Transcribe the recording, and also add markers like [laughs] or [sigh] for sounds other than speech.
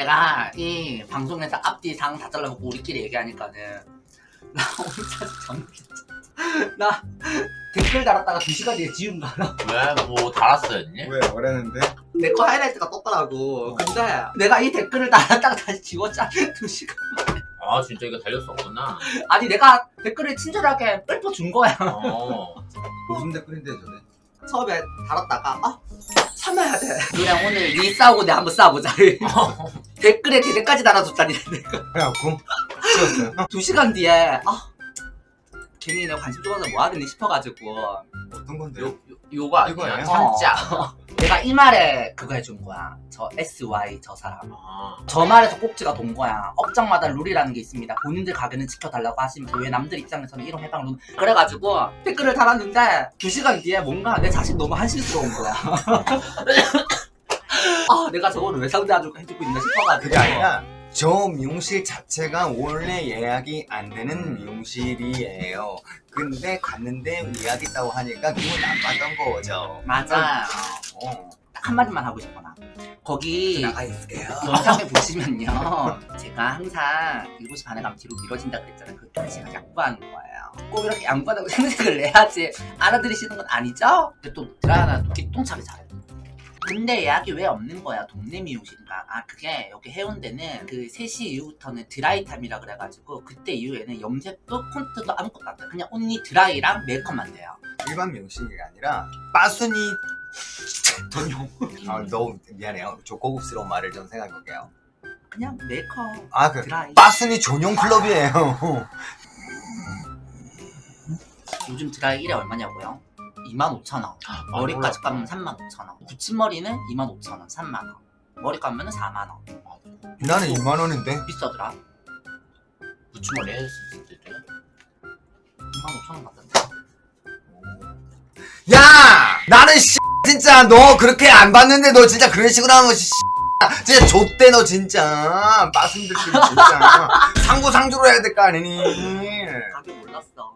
내가 이 방송에서 앞뒤 상 다 잘라먹고 우리끼리 얘기하니까는 [laughs] 나 오늘 사실 정말 나 댓글 달았다가 2시간 뒤에 지운 거 알아? 왜? 뭐 달았어요 언니? 왜? 뭐라는데? 내 거 하이라이트가 떴더라고. 근데 내가 이 댓글을 달았다가 다시 지웠잖아 2시간 아 진짜 이거 달렸었구나. 아니 내가 댓글을 친절하게 읊어준 거야. 어. [laughs] 무슨 댓글인데 저게? 처음에 달았다가 아 참아야 돼. 그냥 오늘 니 싸우고 내 한번 싸워보자 [laughs] 댓글에 대대까지 달아줬다니. [laughs] 내가. 그래갖고 찍었어요. 어? 2시간 뒤에 아 괜히 내가 관심 줘서 뭐 하겠니 싶어가지고. 어떤 건데요? 요, 요, 요거 아니야? 이거예요? 참자. [laughs] 내가 이 말에 그거 해준 거야. 저 SY 저 사람. 아, 저 말에서 꼭지가 돈 거야. 업장마다 룰이라는 게 있습니다. 본인들 가게는 지켜달라고 하시면서 왜 남들 입장에서는 이런 해방 룰. 그래가지고 댓글을 달았는데 2시간 뒤에 뭔가 내 자신 너무 한심스러운 거야. 아 [laughs] 내가 저거를 왜 상대해주고 해주고 있나 싶어가지고 그게 아니라 저 미용실 자체가 원래 예약이 안 되는 미용실이에요. 근데 갔는데 예약 있다고 하니까 기분 나빴던 거죠. 맞아 어. 딱 한마디만 하고 싶어 나 거기 나가 있을게요. 영상에 보시면요 제가 항상 7시 반에 가면 뒤로 미뤄진다 그랬잖아요 그때 제가 양보하는 거예요 꼭 이렇게 양보하다고 [laughs] 생색을 내야지 알아들으시는 건 아니죠? 근데 또 드라나 또 기똥차게 잘해 근데 예약이 왜 없는 거야 동네 미용실인가 아 그게 여기 해운대는 그 3시 이후부터는 드라이 타임이라 그래가지고 그때 이후에는 염색도 콘트도 아무것도 안 돼요 그냥 온리 드라이랑 메이크업만 돼요 일반 미용실이 아니라 빠순이 전용 아, 너무 미안해요. 저 고급스러운 말을 좀 생각해볼게요. 그냥 메이크업 아, 그 드라이 빠순이 전용 클럽이에요. 요즘 드라이 1에 얼마냐고요? 25,000원. 머리까지 감으면 35,000원. 붙임머리는 25,000원 3만원. 머리 감으면 4만원. 나는 2만 원인데. 비싸더라. 부추머리 했었을 때 25,000원 받던데 야! 나는 씨 진짜 너 그렇게 안 봤는데 너 진짜 그런 식으로 하는 거 씨. 진짜 좆대 너 진짜. 빠순들끼리 진짜 [laughs] 상부상조로 해야 될 거 아니니. 가격 몰랐어